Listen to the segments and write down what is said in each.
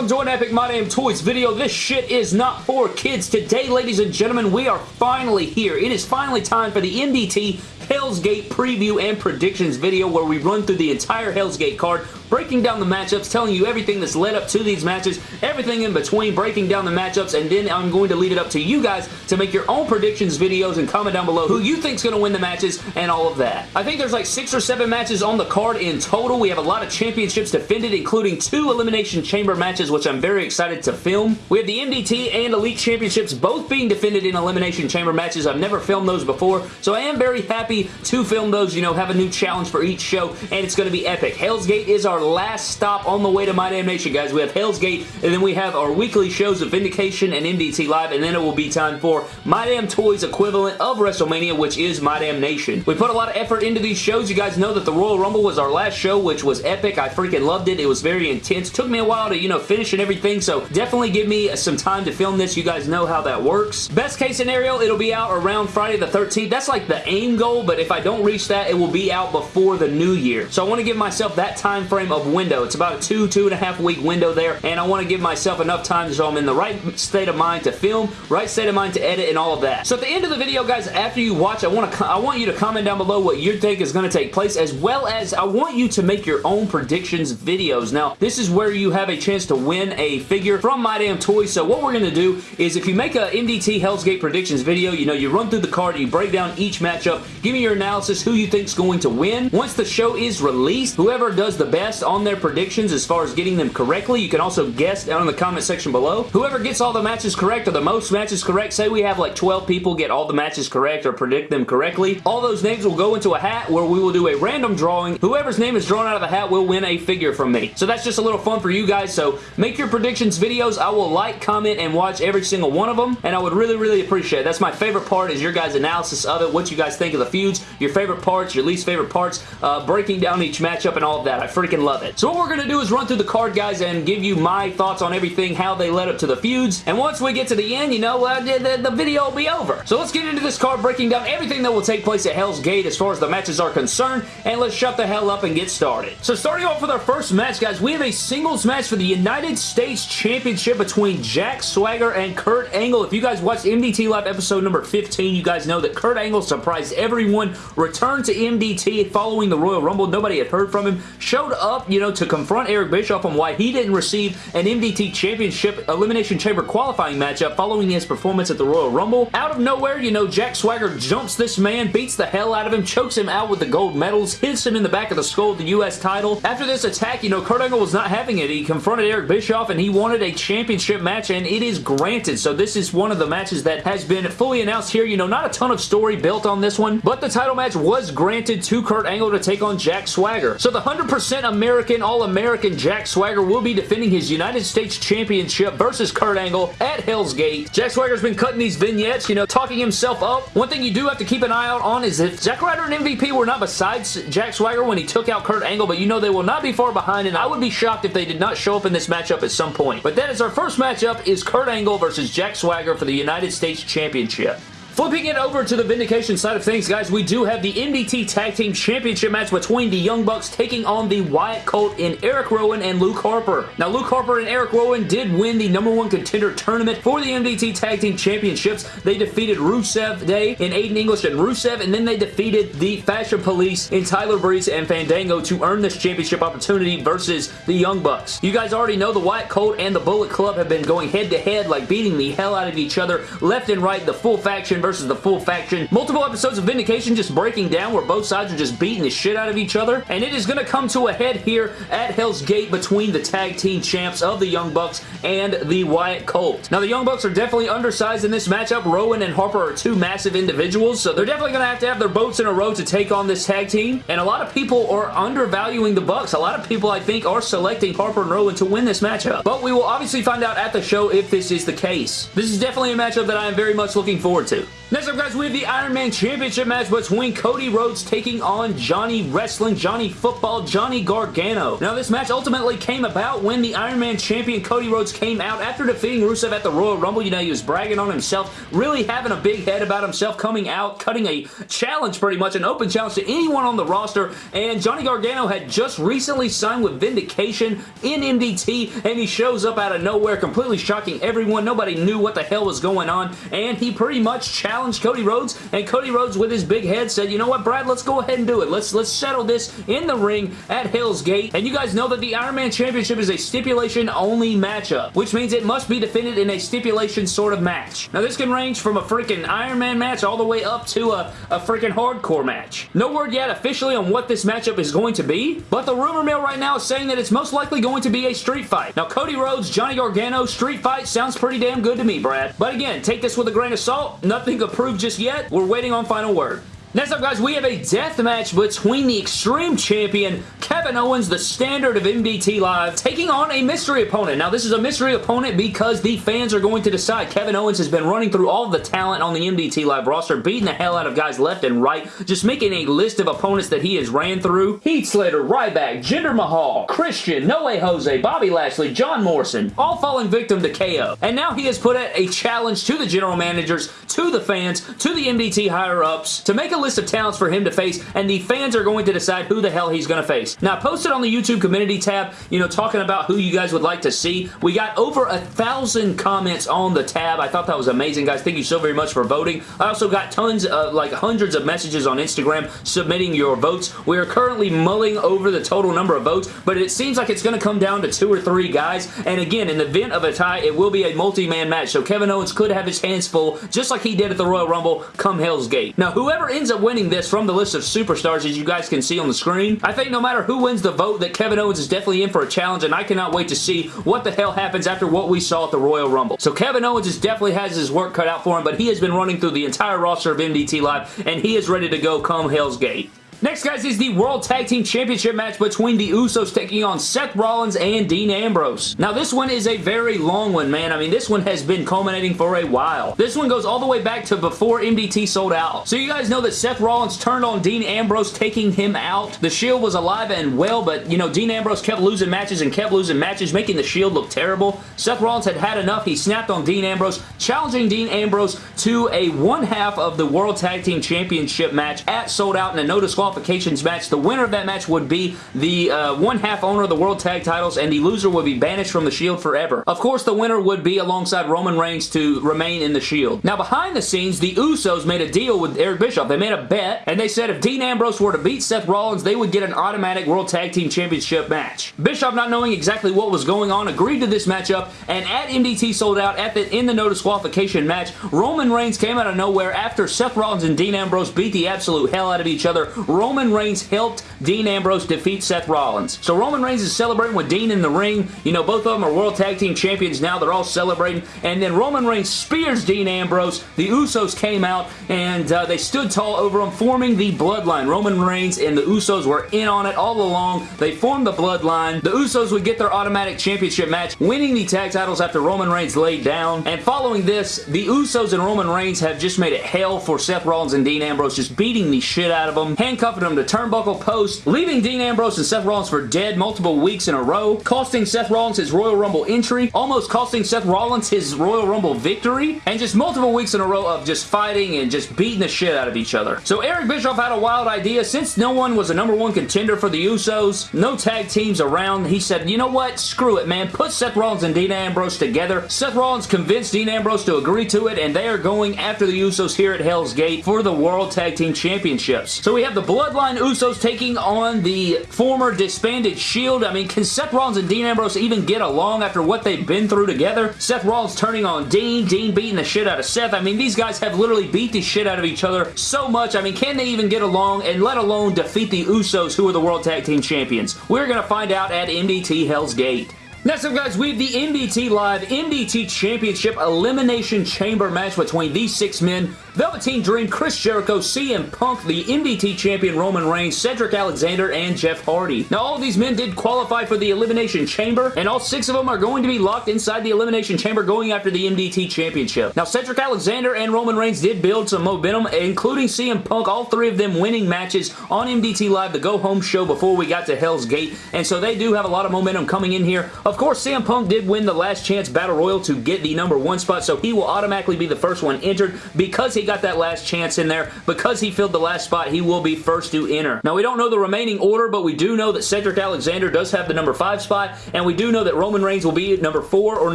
welcome to an Epic My Toys video. This shit is not for kids. Today, ladies and gentlemen, we are finally here. It is finally time for the MDT Hell's Gate preview and predictions video where we run through the entire Hell's Gate card, breaking down the matchups, telling you everything that's led up to these matches, everything in between, breaking down the matchups, and then I'm going to leave it up to you guys to make your own predictions videos and comment down below who you think's going to win the matches and all of that. I think there's like six or seven matches on the card in total. We have a lot of championships defended, including two Elimination Chamber matches, which I'm very excited to film. We have the MDT and Elite Championships both being defended in Elimination Chamber matches. I've never filmed those before, so I am very happy to film those, you know, have a new challenge for each show, and it's going to be epic. Hell's Gate is our last stop on the way to My Damn Nation, guys. We have Hell's Gate, and then we have our weekly shows of Vindication and MDT Live, and then it will be time for My Damn Toys equivalent of WrestleMania, which is My Damn Nation. We put a lot of effort into these shows. You guys know that the Royal Rumble was our last show, which was epic. I freaking loved it. It was very intense. Took me a while to, you know, finish and everything, so definitely give me some time to film this. You guys know how that works. Best case scenario, it'll be out around Friday the 13th. That's like the aim goal, but if I don't reach that, it will be out before the new year. So I want to give myself that time frame of window. It's about a two, two and a half week window there, and I want to give myself enough time so I'm in the right state of mind to film, right state of mind to edit, and all of that. So at the end of the video, guys, after you watch, I want to I want you to comment down below what you think is going to take place, as well as I want you to make your own predictions videos. Now, this is where you have a chance to win a figure from My Damn Toys. So what we're going to do is if you make a MDT Hell's Gate predictions video, you know, you run through the card, you break down each matchup, give me your analysis, who you think's going to win. Once the show is released, whoever does the best on their predictions as far as getting them correctly, you can also guess down in the comment section below. Whoever gets all the matches correct or the most matches correct, say we have like 12 people get all the matches correct or predict them correctly, all those names will go into a hat where we will do a random drawing. Whoever's name is drawn out of the hat will win a figure from me. So that's just a little fun for you guys. So make your predictions videos. I will like, comment, and watch every single one of them, and I would really, really appreciate it. That's my favorite part is your guys' analysis of it, what you guys think of the feuds, your favorite parts, your least favorite parts, uh, breaking down each matchup and all of that. I freaking love it. So what we're going to do is run through the card, guys, and give you my thoughts on everything, how they led up to the feuds, and once we get to the end, you know, uh, the, the video will be over. So let's get into this card, breaking down everything that will take place at Hell's Gate as far as the matches are concerned, and let's shut the hell up and get started. So starting off with our first match, guys, we have a singles match for the United States Championship between Jack Swagger and Kurt Angle. If you guys watched MDT Live episode number 15, you guys know that Kurt Angle surprised everyone, returned to MDT following the Royal Rumble. Nobody had heard from him. Showed up, you know, to confront Eric Bischoff on why he didn't receive an MDT Championship Elimination Chamber qualifying matchup following his performance at the Royal Rumble. Out of nowhere, you know, Jack Swagger jumps this man, beats the hell out of him, chokes him out with the gold medals, hits him in the back of the skull with the U.S. title. After this attack, you know, Kurt Angle was not having it. He confronted Eric Bischoff and he wanted a championship match and it is granted. So this is one of the matches that has been fully announced here. You know, not a ton of story built on this one, but the title match was granted to Kurt Angle to take on Jack Swagger. So the 100% American, All-American Jack Swagger will be defending his United States Championship versus Kurt Angle at Hell's Gate. Jack Swagger's been cutting these vignettes, you know, talking himself up. One thing you do have to keep an eye out on is if Zack Ryder and MVP were not besides Jack Swagger when he took out Kurt Angle, but you know they will not be far behind, and I would be shocked if they did not show up in this matchup at some point. But that is our first matchup is Kurt Angle versus Jack Swagger for the United States Championship. Flipping it over to the Vindication side of things, guys, we do have the MDT Tag Team Championship match between the Young Bucks taking on the Wyatt Cult in Eric Rowan and Luke Harper. Now, Luke Harper and Eric Rowan did win the number one contender tournament for the MDT Tag Team Championships. They defeated Rusev Day in Aiden English and Rusev, and then they defeated the Fashion Police in Tyler Breeze and Fandango to earn this championship opportunity versus the Young Bucks. You guys already know the Wyatt Cult and the Bullet Club have been going head-to-head, -head, like beating the hell out of each other left and right, the full faction versus the full faction. Multiple episodes of Vindication just breaking down where both sides are just beating the shit out of each other. And it is going to come to a head here at Hell's Gate between the tag team champs of the Young Bucks and the Wyatt Cult. Now, the Young Bucks are definitely undersized in this matchup. Rowan and Harper are two massive individuals, so they're definitely going to have to have their boats in a row to take on this tag team. And a lot of people are undervaluing the Bucks. A lot of people, I think, are selecting Harper and Rowan to win this matchup. But we will obviously find out at the show if this is the case. This is definitely a matchup that I am very much looking forward to. Next up, guys, we have the Iron Man Championship match between Cody Rhodes taking on Johnny Wrestling, Johnny Football, Johnny Gargano. Now, this match ultimately came about when the Iron Man champion Cody Rhodes came out after defeating Rusev at the Royal Rumble. You know, he was bragging on himself, really having a big head about himself, coming out, cutting a challenge pretty much, an open challenge to anyone on the roster, and Johnny Gargano had just recently signed with Vindication in MDT, and he shows up out of nowhere, completely shocking everyone. Nobody knew what the hell was going on, and he pretty much challenged Cody Rhodes, and Cody Rhodes with his big head said, you know what, Brad, let's go ahead and do it. Let's, let's settle this in the ring at Hell's Gate. And you guys know that the Iron Man Championship is a stipulation-only matchup, which means it must be defended in a stipulation sort of match. Now, this can range from a freaking Iron Man match all the way up to a, a freaking hardcore match. No word yet officially on what this matchup is going to be, but the rumor mill right now is saying that it's most likely going to be a street fight. Now, Cody Rhodes, Johnny Gargano, street fight sounds pretty damn good to me, Brad. But again, take this with a grain of salt. Nothing approved just yet. We're waiting on final word. Next up, guys, we have a death match between the Extreme Champion, Kevin Owens, the standard of MDT Live, taking on a mystery opponent. Now, this is a mystery opponent because the fans are going to decide. Kevin Owens has been running through all the talent on the MDT Live roster, beating the hell out of guys left and right, just making a list of opponents that he has ran through. Heath Slater, Ryback, Jinder Mahal, Christian, No Way Jose, Bobby Lashley, John Morrison, all falling victim to KO. And now he has put out a challenge to the general managers, to the fans, to the MDT higher-ups, to make a list of talents for him to face, and the fans are going to decide who the hell he's going to face. Now, I posted on the YouTube community tab, you know, talking about who you guys would like to see. We got over a thousand comments on the tab. I thought that was amazing, guys. Thank you so very much for voting. I also got tons of, like, hundreds of messages on Instagram submitting your votes. We are currently mulling over the total number of votes, but it seems like it's going to come down to two or three guys, and again, in the event of a tie, it will be a multi-man match, so Kevin Owens could have his hands full, just like he did at the Royal Rumble come Hell's Gate. Now, whoever ends up winning this from the list of superstars as you guys can see on the screen. I think no matter who wins the vote that Kevin Owens is definitely in for a challenge and I cannot wait to see what the hell happens after what we saw at the Royal Rumble. So Kevin Owens is definitely has his work cut out for him but he has been running through the entire roster of MDT Live and he is ready to go come Hell's Gate. Next, guys, is the World Tag Team Championship match between the Usos taking on Seth Rollins and Dean Ambrose. Now, this one is a very long one, man. I mean, this one has been culminating for a while. This one goes all the way back to before MDT sold out. So you guys know that Seth Rollins turned on Dean Ambrose, taking him out. The Shield was alive and well, but, you know, Dean Ambrose kept losing matches and kept losing matches, making the Shield look terrible. Seth Rollins had had enough. He snapped on Dean Ambrose, challenging Dean Ambrose to a one half of the World Tag Team Championship match at Sold Out in a no disqualification disqualifications match. The winner of that match would be the uh, one-half owner of the World Tag titles, and the loser would be banished from the Shield forever. Of course, the winner would be alongside Roman Reigns to remain in the Shield. Now, behind the scenes, the Usos made a deal with Eric Bischoff. They made a bet, and they said if Dean Ambrose were to beat Seth Rollins, they would get an automatic World Tag Team Championship match. Bischoff, not knowing exactly what was going on, agreed to this matchup, and at MDT sold out at the in the no disqualification match, Roman Reigns came out of nowhere after Seth Rollins and Dean Ambrose beat the absolute hell out of each other. Roman Reigns helped Dean Ambrose defeat Seth Rollins. So Roman Reigns is celebrating with Dean in the ring. You know, both of them are World Tag Team Champions now. They're all celebrating. And then Roman Reigns spears Dean Ambrose. The Usos came out and uh, they stood tall over him, forming the Bloodline. Roman Reigns and the Usos were in on it all along. They formed the Bloodline. The Usos would get their automatic championship match, winning the tag titles after Roman Reigns laid down. And following this, the Usos and Roman Reigns have just made it hell for Seth Rollins and Dean Ambrose, just beating the shit out of them, handcuffing them to turnbuckle post, leaving Dean Ambrose and Seth Rollins for dead multiple weeks in a row, costing Seth Rollins his Royal Rumble entry, almost costing Seth Rollins his Royal Rumble victory, and just multiple weeks in a row of just fighting and just beating the shit out of each other. So Eric Bischoff had a wild idea. Since no one was a number one contender for the Usos, no tag teams around, he said, you know what? Screw it, man. Put Seth Rollins and Dean Ambrose together. Seth Rollins convinced Dean Ambrose to agree to it, and they are going after the Usos here at Hell's Gate for the World Tag Team Championships. So we have the Bloodline Usos taking on the former disbanded Shield. I mean, can Seth Rollins and Dean Ambrose even get along after what they've been through together? Seth Rollins turning on Dean, Dean beating the shit out of Seth. I mean, these guys have literally beat the shit out of each other so much. I mean, can they even get along and let alone defeat the Usos who are the World Tag Team Champions? We're going to find out at MDT Hell's Gate. Next up, guys, we have the MDT Live MDT Championship Elimination Chamber match between these six men Velveteen Dream, Chris Jericho, CM Punk, the MDT Champion Roman Reigns, Cedric Alexander, and Jeff Hardy. Now, all these men did qualify for the Elimination Chamber, and all six of them are going to be locked inside the Elimination Chamber going after the MDT Championship. Now, Cedric Alexander and Roman Reigns did build some momentum, including CM Punk, all three of them winning matches on MDT Live, the go-home show before we got to Hell's Gate, and so they do have a lot of momentum coming in here. Of course, CM Punk did win the Last Chance Battle Royal to get the number one spot, so he will automatically be the first one entered because he got that last chance in there. Because he filled the last spot, he will be first to enter. Now, we don't know the remaining order, but we do know that Cedric Alexander does have the number 5 spot, and we do know that Roman Reigns will be number 4 or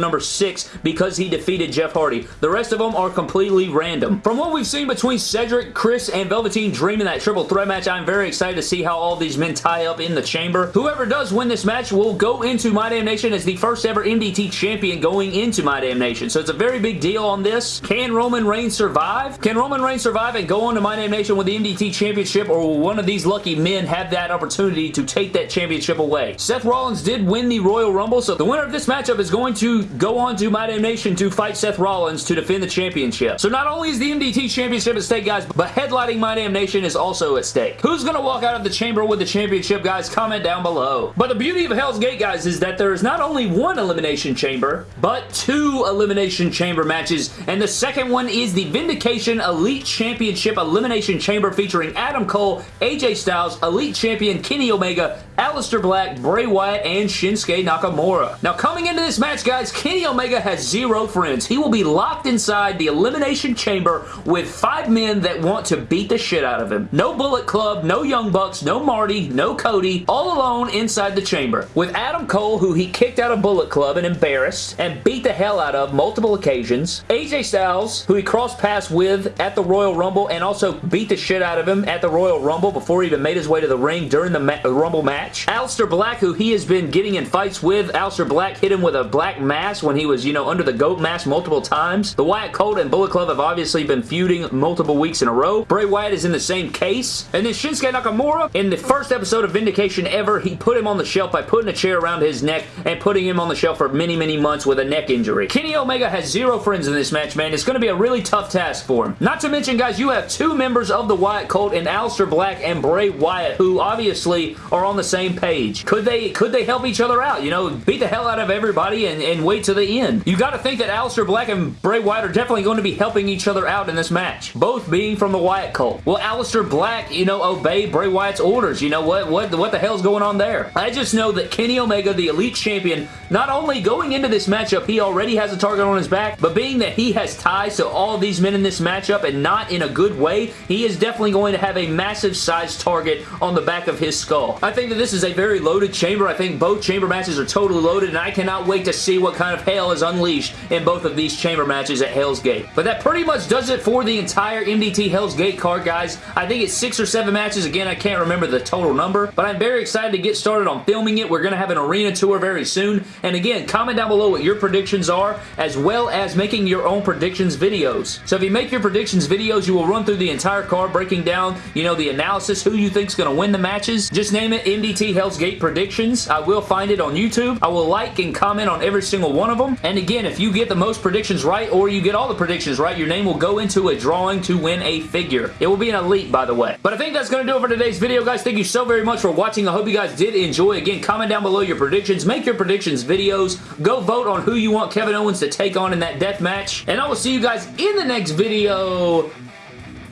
number 6 because he defeated Jeff Hardy. The rest of them are completely random. From what we've seen between Cedric, Chris, and Velveteen Dream in that triple threat match, I'm very excited to see how all these men tie up in the chamber. Whoever does win this match will go into My Damn Nation as the first ever MDT champion going into My Damn Nation. So it's a very big deal on this. Can Roman Reigns survive? Can Roman Reigns survive and go on to My Damn Nation with the MDT Championship or will one of these lucky men have that opportunity to take that championship away? Seth Rollins did win the Royal Rumble, so the winner of this matchup is going to go on to My Damn Nation to fight Seth Rollins to defend the championship. So not only is the MDT Championship at stake, guys, but headlining My Damn Nation is also at stake. Who's going to walk out of the chamber with the championship, guys? Comment down below. But the beauty of Hell's Gate, guys, is that there is not only one Elimination Chamber, but two Elimination Chamber matches, and the second one is the Vindication Elite Championship Elimination Chamber featuring Adam Cole, AJ Styles, Elite Champion Kenny Omega, Aleister Black, Bray Wyatt, and Shinsuke Nakamura. Now, coming into this match, guys, Kenny Omega has zero friends. He will be locked inside the Elimination Chamber with five men that want to beat the shit out of him. No Bullet Club, no Young Bucks, no Marty, no Cody, all alone inside the chamber. With Adam Cole, who he kicked out of Bullet Club and embarrassed and beat the hell out of multiple occasions. AJ Styles, who he crossed paths with at the Royal Rumble and also beat the shit out of him at the Royal Rumble before he even made his way to the ring during the ma Rumble match. Aleister Black, who he has been getting in fights with. Aleister Black hit him with a black mask when he was, you know, under the GOAT mask multiple times. The Wyatt Cult and Bullet Club have obviously been feuding multiple weeks in a row. Bray Wyatt is in the same case. And then Shinsuke Nakamura, in the first episode of Vindication ever, he put him on the shelf by putting a chair around his neck and putting him on the shelf for many, many months with a neck injury. Kenny Omega has zero friends in this match, man. It's going to be a really tough task for him. Not to mention, guys, you have two members of the Wyatt Cult in Aleister Black and Bray Wyatt, who obviously are on the same page. Could they could they help each other out? You know, beat the hell out of everybody and, and wait to the end. You got to think that Aleister Black and Bray Wyatt are definitely going to be helping each other out in this match. Both being from the Wyatt cult. Will Aleister Black, you know, obey Bray Wyatt's orders? You know, what, what, what the hell's going on there? I just know that Kenny Omega, the Elite Champion, not only going into this matchup, he already has a target on his back, but being that he has ties to all these men in this matchup and not in a good way, he is definitely going to have a massive size target on the back of his skull. I think that this is a very loaded chamber. I think both chamber matches are totally loaded, and I cannot wait to see what kind of hell is unleashed in both of these chamber matches at Hell's Gate. But that pretty much does it for the entire MDT Hell's Gate card, guys. I think it's six or seven matches. Again, I can't remember the total number, but I'm very excited to get started on filming it. We're going to have an arena tour very soon, and again, comment down below what your predictions are, as well as making your own predictions videos. So if you make your predictions videos, you will run through the entire card, breaking down, you know, the analysis, who you think is going to win the matches. Just name it MDT Hell's Gate Predictions. I will find it on YouTube. I will like and comment on every single one of them. And again, if you get the most predictions right, or you get all the predictions right, your name will go into a drawing to win a figure. It will be an elite, by the way. But I think that's going to do it for today's video, guys. Thank you so very much for watching. I hope you guys did enjoy. Again, comment down below your predictions. Make your predictions videos. Go vote on who you want Kevin Owens to take on in that death match. And I will see you guys in the next video.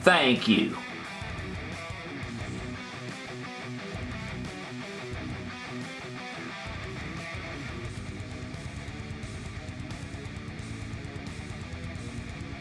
Thank you.